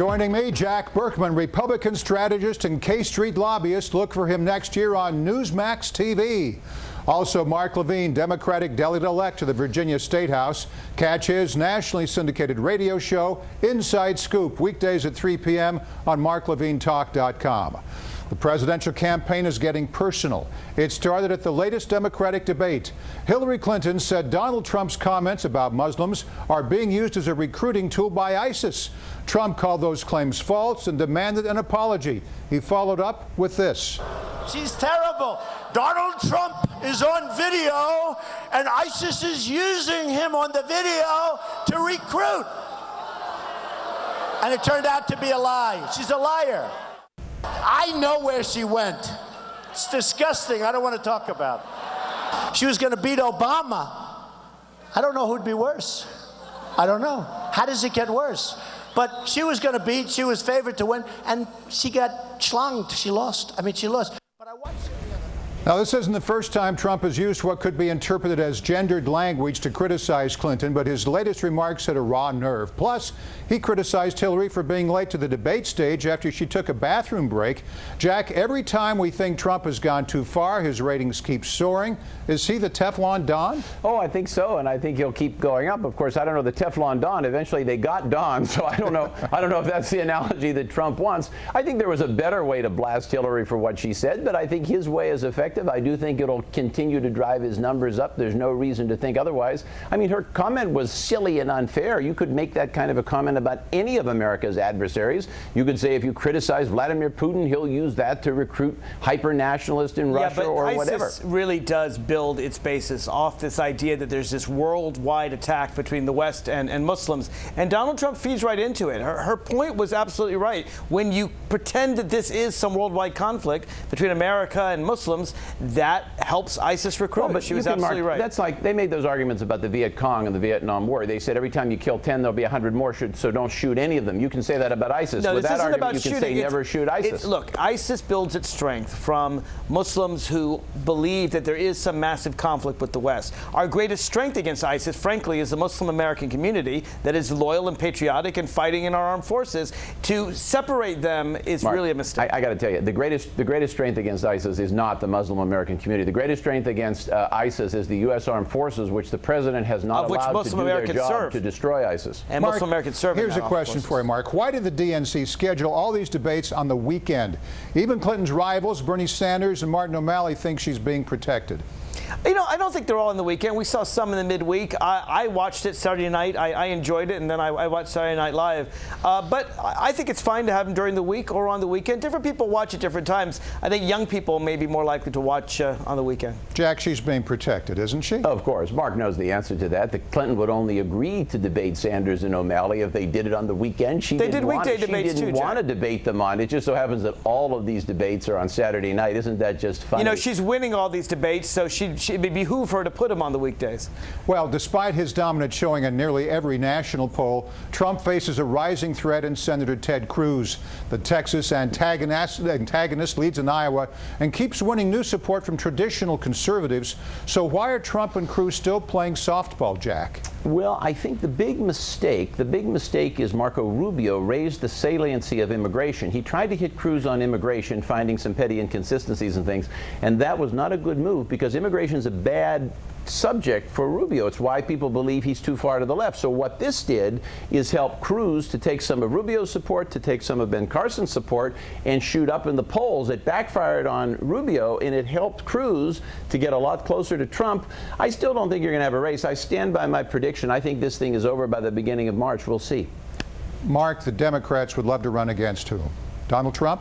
Joining me, Jack Burkman, Republican strategist and K Street lobbyist. Look for him next year on Newsmax TV. Also, Mark Levine, Democratic delegate-elect to the Virginia State House. Catch his nationally syndicated radio show, Inside Scoop, weekdays at 3 p.m. on marklevinetalk.com. The presidential campaign is getting personal. It started at the latest Democratic debate. Hillary Clinton said Donald Trump's comments about Muslims are being used as a recruiting tool by ISIS. Trump called those claims false and demanded an apology. He followed up with this. She's terrible. Donald Trump is on video, and ISIS is using him on the video to recruit. And it turned out to be a lie. She's a liar. I know where she went. It's disgusting. I don't want to talk about it. She was going to beat Obama. I don't know who'd be worse. I don't know. How does it get worse? But she was going to beat, she was favored to win, and she got schlonged. She lost. I mean, she lost. I watched now, this isn't the first time Trump has used what could be interpreted as gendered language to criticize Clinton, but his latest remarks hit a raw nerve. Plus, he criticized Hillary for being late to the debate stage after she took a bathroom break. Jack, every time we think Trump has gone too far, his ratings keep soaring. Is he the Teflon Don? Oh, I think so, and I think he'll keep going up. Of course, I don't know the Teflon Don. Eventually, they got Don, so I don't know. I don't know if that's the analogy that Trump wants. I think there was a better way to blast Hillary for what she said, but I think his way is effective I do think it'll continue to drive his numbers up. There's no reason to think otherwise. I mean, her comment was silly and unfair. You could make that kind of a comment about any of America's adversaries. You could say if you criticize Vladimir Putin, he'll use that to recruit hyper-nationalists in yeah, Russia or ISIS whatever. really does build its basis off this idea that there's this worldwide attack between the West and, and Muslims. And Donald Trump feeds right into it. Her, her point was absolutely right. When you pretend that this is some worldwide conflict between America and Muslims, that helps ISIS recruit. Well, but she was absolutely mark, right. That's like they made those arguments about the Viet Cong and the Vietnam War. They said every time you kill 10, there'll be 100 more, so don't shoot any of them. You can say that about ISIS. No, With this that isn't argument, about you can shooting. say never shoot ISIS. look, ISIS builds its strength from Muslims who believe that there is some massive conflict with the West. Our greatest strength against ISIS, frankly, is the Muslim American community that is loyal and patriotic and fighting in our armed forces. To separate them is Mark, really a mistake. I, I got to tell you, the greatest, the greatest strength against ISIS is not the Muslim American community. The greatest strength against uh, ISIS is the U.S. Armed Forces, which the president has not of allowed Muslim to do Americans their job serve. to destroy ISIS. And Mark, Muslim Americans serve. Here's a question for you, Mark. Why did the DNC schedule all these debates on the weekend? Even Clinton's rivals, Bernie Sanders and Martin O'Malley, think she's being protected. You know, I don't think they're all in the weekend. We saw some in the midweek. I, I watched it Saturday night. I, I, enjoyed it, and then I, I watched Saturday Night Live. Uh, but I think it's fine to have them during the week or on the weekend. Different people watch at different times. I think young people may be more likely to watch uh, on the weekend. Jack, she's being protected, isn't she? Of course. Mark knows the answer to that. The Clinton would only agree to debate Sanders and O'Malley if they did it on the weekend. She they didn't did weekday want, debates She didn't too, want to debate them on. It just so happens that all of these debates are on Saturday night. Isn't that just funny? You know, she's winning all these debates, so she, she, it'd behoove her to put him on the weekdays. Well, despite his dominant showing in nearly every national poll, Trump faces a rising threat in Senator Ted Cruz. The Texas antagonist, antagonist leads in Iowa and keeps winning new support from traditional conservatives. So why are Trump and Cruz still playing softball, Jack? Well, I think the big mistake, the big mistake is Marco Rubio raised the saliency of immigration. He tried to hit Cruz on immigration, finding some petty inconsistencies and things, and that was not a good move because immigration is a bad subject for Rubio. It's why people believe he's too far to the left. So what this did is help Cruz to take some of Rubio's support, to take some of Ben Carson's support, and shoot up in the polls. It backfired on Rubio, and it helped Cruz to get a lot closer to Trump. I still don't think you're going to have a race. I stand by my prediction. I think this thing is over by the beginning of March. We'll see. Mark, the Democrats would love to run against who? Donald Trump?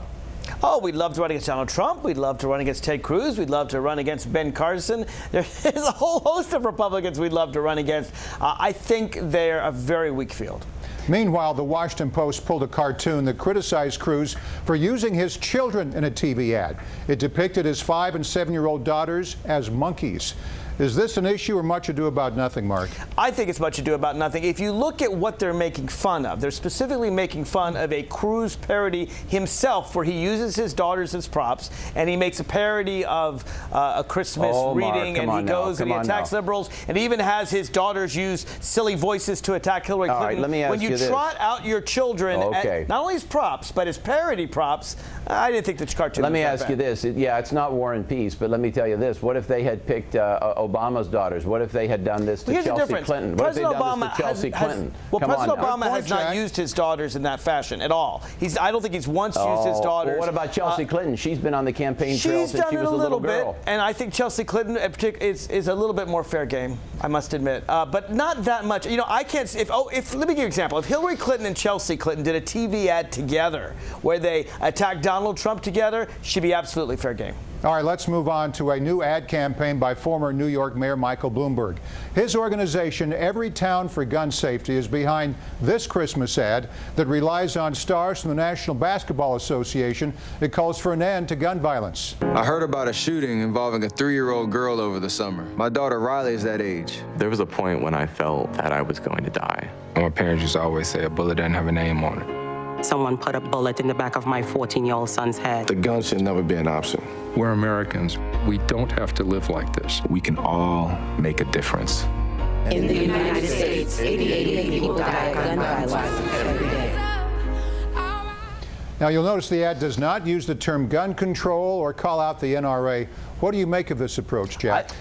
Oh, we'd love to run against Donald Trump. We'd love to run against Ted Cruz. We'd love to run against Ben Carson. There's a whole host of Republicans we'd love to run against. Uh, I think they're a very weak field. Meanwhile, the Washington Post pulled a cartoon that criticized Cruz for using his children in a TV ad. It depicted his five and seven year old daughters as monkeys. Is this an issue or much ado about nothing, Mark? I think it's much ado about nothing. If you look at what they're making fun of, they're specifically making fun of a Cruz parody himself, where he uses his daughters as props, and he makes a parody of uh, a Christmas Oh, reading, come and he on now, goes and he attacks now. liberals, and even has his daughters use silly voices to attack Hillary All right, Clinton. let me ask when you, you this. trot out your children, at- Okay. not only as props, but as parody props, I didn't think the cartoon. Let was me that ask bad. you this. It- yeah, it's not War and Peace, but let me tell you this. What if they had picked uh, Obama's daughters? What if they had done this to Here's the Chelsea. Clinton? What President if they done Obama this to Chelsea has, has- well, Come President on now. Obama has not used his daughters in that fashion at all. He's. I don't think he's once used his Oh, daughters. Well, what about Chelsea Uh, Clinton? She's been on the campaign trail She's since done she it was a little, girl. bit, and I think Chelsea Clinton in partic- is, is a little bit more fair game. I must admit, uh, but not that much. You know, I can't. If oh, if let me give you an example. If Hillary Clinton and Chelsea Clinton did a TV ad together where they attacked Donald Trump together, she'd be absolutely fair game. All right, let's move on to a new ad campaign by former New York Mayor Michael Bloomberg. His organization, Everytown for Gun Safety, is behind this Christmas ad that relies on stars from the National Basketball Association. It calls for an end to gun violence. I heard about a shooting involving a three year old girl over the summer. My daughter Riley is that age. There was a point when I felt that I was going to die. My parents used to always say a bullet doesn't have a name on it. Someone put a bullet in the back of my 14 year old son's head. The gun should never be an option. We're Americans. We don't have to live like this. We can all make a difference. In the United States, 88 people die of gun violence every day. Now, you'll notice the ad does not use the term gun control or call out the NRA. What do you make of this approach, Jack? I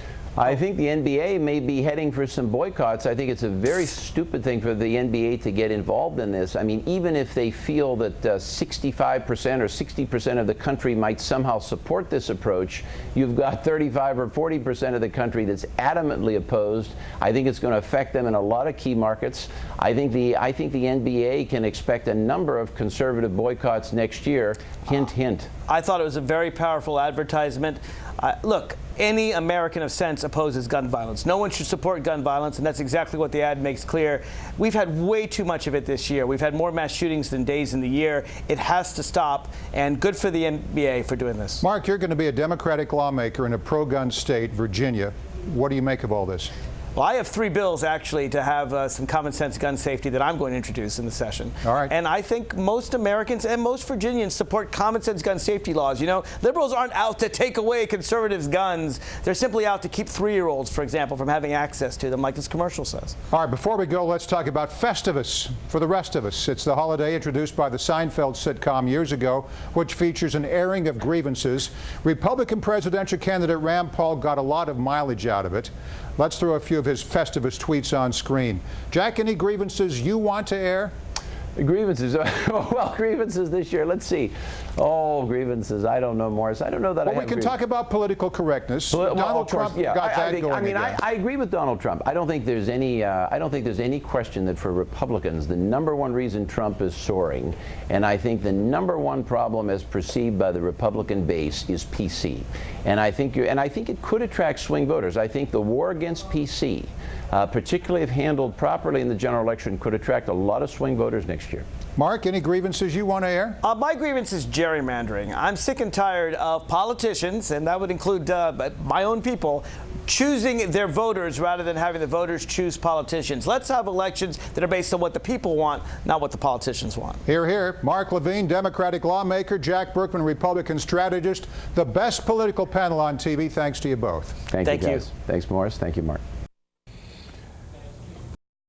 think the NBA may be heading for some boycotts. I think it's a very stupid thing for the NBA to get involved in this. I mean, even if they feel that uh, 65% or 60% of the country might somehow support this approach, you've got 35 or 40% of the country that's adamantly opposed. I think it's going to affect them in a lot of key markets. I think the I think the NBA can expect a number of conservative boycotts next year. Hint, hint. I thought it was a very powerful advertisement. Uh, look, any American of sense opposes gun violence. No one should support gun violence, and that's exactly what the ad makes clear. We've had way too much of it this year. We've had more mass shootings than days in the year. It has to stop, and good for the NBA for doing this. Mark, you're going to be a Democratic lawmaker in a pro gun state, Virginia. What do you make of all this? Well, I have three bills actually to have uh, some common sense gun safety that I'm going to introduce in the session. All right. And I think most Americans and most Virginians support common sense gun safety laws. You know, liberals aren't out to take away conservatives' guns. They're simply out to keep three-year-olds, for example, from having access to them, like this commercial says. All right, before we go, let's talk about Festivus for the rest of us. It's the holiday introduced by the Seinfeld sitcom years ago, which features an airing of grievances. Republican presidential candidate Rand Paul got a lot of mileage out of it. Let's throw a few of his Festivus tweets on screen. Jack, any grievances you want to air? Grievances. well, grievances this year. Let's see. Oh, grievances. I don't know, Morris. I don't know that Well, we can talk about political correctness. Well, well, Donald of course, Trump yeah. got I, that I think, going I mean, I. I agree with Donald Trump. I don't think there's any. Uh, I don't think there's any question that for Republicans, the number one reason Trump is soaring, and I think the number one problem as perceived by the Republican base is PC, and I think you and I think it could attract swing voters. I think the war against PC, uh, particularly if handled properly in the general election, could attract a lot of swing voters next year. Mark, any grievances you want to air? Uh, my grievance is gerrymandering. I'm sick and tired of politicians, and that would include uh, my own people, choosing their voters rather than having the voters choose politicians. Let's have elections that are based on what the people want, not what the politicians want. Hear, hear. Mark Levine, Democratic lawmaker, Jack Burkman, Republican strategist, the best political panel on TV. Thanks to you both. Thank, Thank you, you. guys. Thanks, Morris. Thank you, Mark.